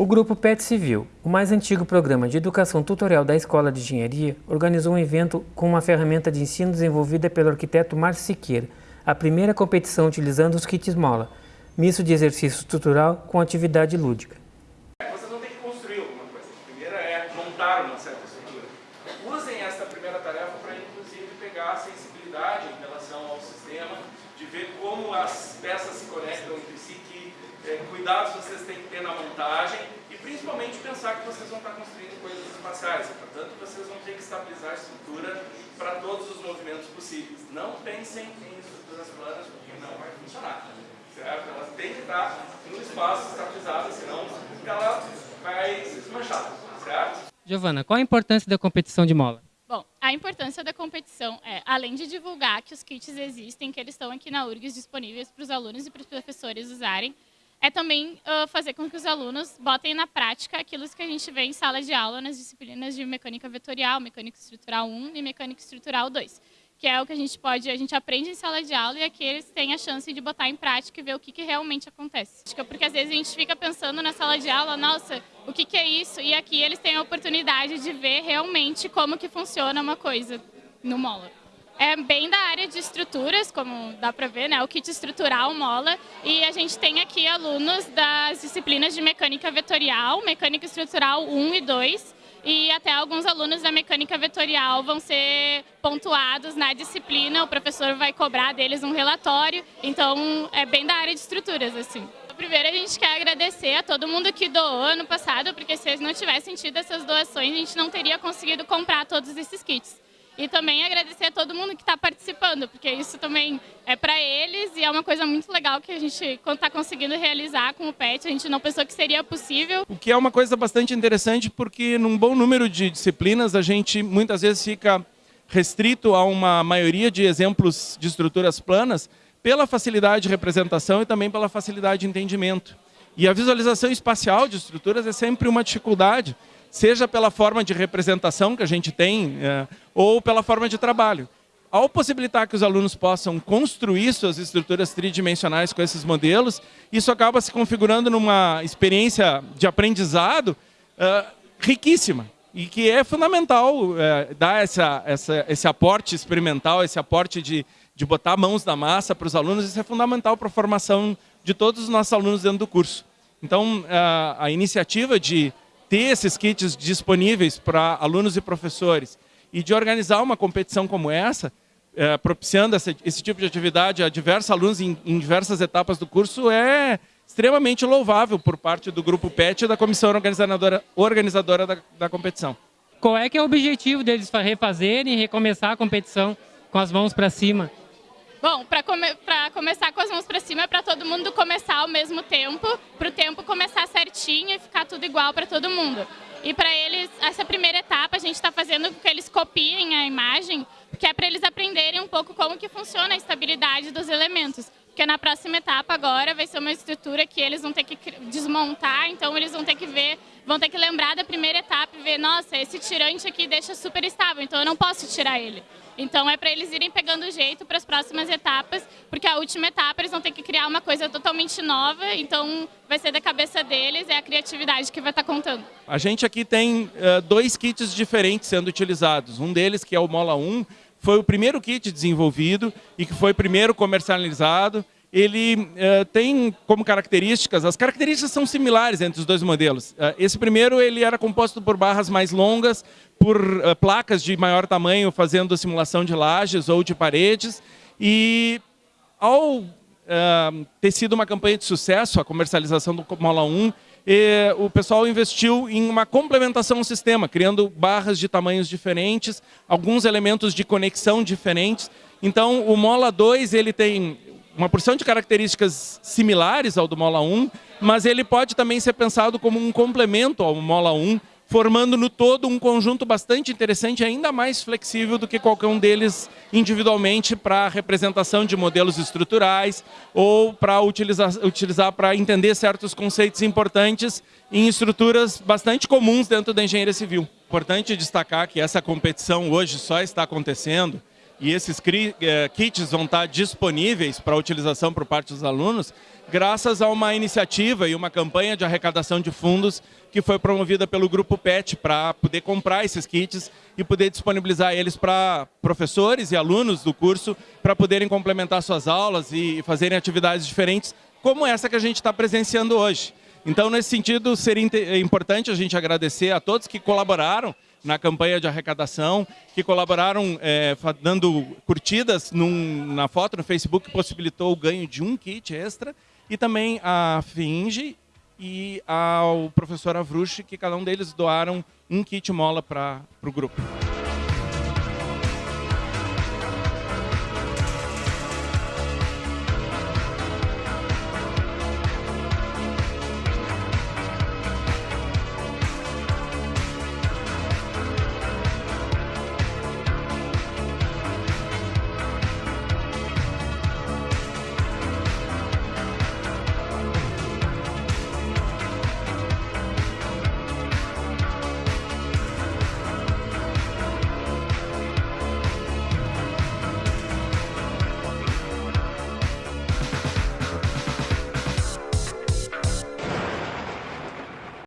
O grupo PET Civil, o mais antigo programa de educação tutorial da Escola de Engenharia, organizou um evento com uma ferramenta de ensino desenvolvida pelo arquiteto Márcio Siqueira, a primeira competição utilizando os kits Mola, misto de exercício estrutural com atividade lúdica. Vocês vão ter que construir alguma coisa. A primeira é montar uma certa estrutura. Usem essa primeira tarefa para, inclusive, pegar a sensibilidade em relação ao sistema, de ver como as peças se conectam entre si, que eh, cuidados vocês têm que ter na montagem e, principalmente, pensar que vocês vão estar construindo coisas espaciais. Portanto, vocês vão ter que estabilizar a estrutura para todos os movimentos possíveis. Não pensem em estruturas planas, porque não vai funcionar certo? Ela tem que estar no espaço estabilizado, senão ela vai se desmanchar, certo? Giovana, qual a importância da competição de mola? Bom, a importância da competição é, além de divulgar que os kits existem, que eles estão aqui na URGS disponíveis para os alunos e para os professores usarem, é também uh, fazer com que os alunos botem na prática aquilo que a gente vê em sala de aula nas disciplinas de mecânica vetorial, mecânica estrutural 1 e mecânica estrutural 2 que é o que a gente pode, a gente aprende em sala de aula e aqui eles têm a chance de botar em prática e ver o que, que realmente acontece. Porque às vezes a gente fica pensando na sala de aula, nossa, o que, que é isso? E aqui eles têm a oportunidade de ver realmente como que funciona uma coisa no Mola. É bem da área de estruturas, como dá para ver, né? o kit estrutural Mola, e a gente tem aqui alunos das disciplinas de mecânica vetorial, mecânica estrutural 1 e 2, e até alguns alunos da mecânica vetorial vão ser pontuados na disciplina, o professor vai cobrar deles um relatório, então é bem da área de estruturas, assim. Primeiro a gente quer agradecer a todo mundo que doou ano passado, porque se eles não tivessem tido essas doações, a gente não teria conseguido comprar todos esses kits. E também agradecer a todo mundo que está participando, porque isso também é para eles e é uma coisa muito legal que a gente está conseguindo realizar com o PET. A gente não pensou que seria possível. O que é uma coisa bastante interessante, porque num bom número de disciplinas a gente muitas vezes fica restrito a uma maioria de exemplos de estruturas planas pela facilidade de representação e também pela facilidade de entendimento. E a visualização espacial de estruturas é sempre uma dificuldade seja pela forma de representação que a gente tem, é, ou pela forma de trabalho. Ao possibilitar que os alunos possam construir suas estruturas tridimensionais com esses modelos, isso acaba se configurando numa experiência de aprendizado é, riquíssima e que é fundamental é, dar essa, essa, esse aporte experimental, esse aporte de, de botar mãos na massa para os alunos, isso é fundamental para a formação de todos os nossos alunos dentro do curso. Então, a, a iniciativa de ter esses kits disponíveis para alunos e professores e de organizar uma competição como essa, é, propiciando essa, esse tipo de atividade a diversos alunos em, em, diversas etapas do curso, é extremamente louvável por parte do Grupo PET e da comissão organizadora, organizadora da, da competição. Qual é que é o objetivo deles refazerem e recomeçar a competição com as mãos para cima? Bom, para come começar com as mãos para cima é para todo mundo começar ao mesmo tempo, para o tempo começar certinho e ficar tudo igual para todo mundo. E para eles, essa primeira etapa, a gente está fazendo com que eles copiem a imagem, que é para eles aprenderem um pouco como que funciona a estabilidade dos elementos. Porque na próxima etapa agora vai ser uma estrutura que eles vão ter que desmontar, então eles vão ter que ver, vão ter que lembrar da primeira etapa e ver, nossa, esse tirante aqui deixa super estável, então eu não posso tirar ele. Então é para eles irem pegando jeito para as próximas etapas, porque a última etapa eles vão ter que criar uma coisa totalmente nova, então vai ser da cabeça deles, é a criatividade que vai estar tá contando. A gente aqui tem uh, dois kits diferentes sendo utilizados. Um deles, que é o Mola 1, foi o primeiro kit desenvolvido e que foi primeiro comercializado. Ele uh, tem como características, as características são similares entre os dois modelos. Uh, esse primeiro ele era composto por barras mais longas, por uh, placas de maior tamanho fazendo simulação de lajes ou de paredes. E ao ter sido uma campanha de sucesso, a comercialização do Mola 1, e o pessoal investiu em uma complementação ao sistema, criando barras de tamanhos diferentes, alguns elementos de conexão diferentes. Então, o Mola 2 ele tem uma porção de características similares ao do Mola 1, mas ele pode também ser pensado como um complemento ao Mola 1, formando no todo um conjunto bastante interessante, ainda mais flexível do que qualquer um deles individualmente para representação de modelos estruturais ou para utilizar, utilizar para entender certos conceitos importantes em estruturas bastante comuns dentro da engenharia civil. Importante destacar que essa competição hoje só está acontecendo e esses eh, kits vão estar disponíveis para utilização por parte dos alunos, graças a uma iniciativa e uma campanha de arrecadação de fundos que foi promovida pelo Grupo PET para poder comprar esses kits e poder disponibilizar eles para professores e alunos do curso para poderem complementar suas aulas e fazerem atividades diferentes, como essa que a gente está presenciando hoje. Então, nesse sentido, seria importante a gente agradecer a todos que colaboraram na campanha de arrecadação, que colaboraram é, dando curtidas num, na foto no Facebook, que possibilitou o ganho de um kit extra, e também a Finge e ao professor Avrush, que cada um deles doaram um kit mola para o grupo.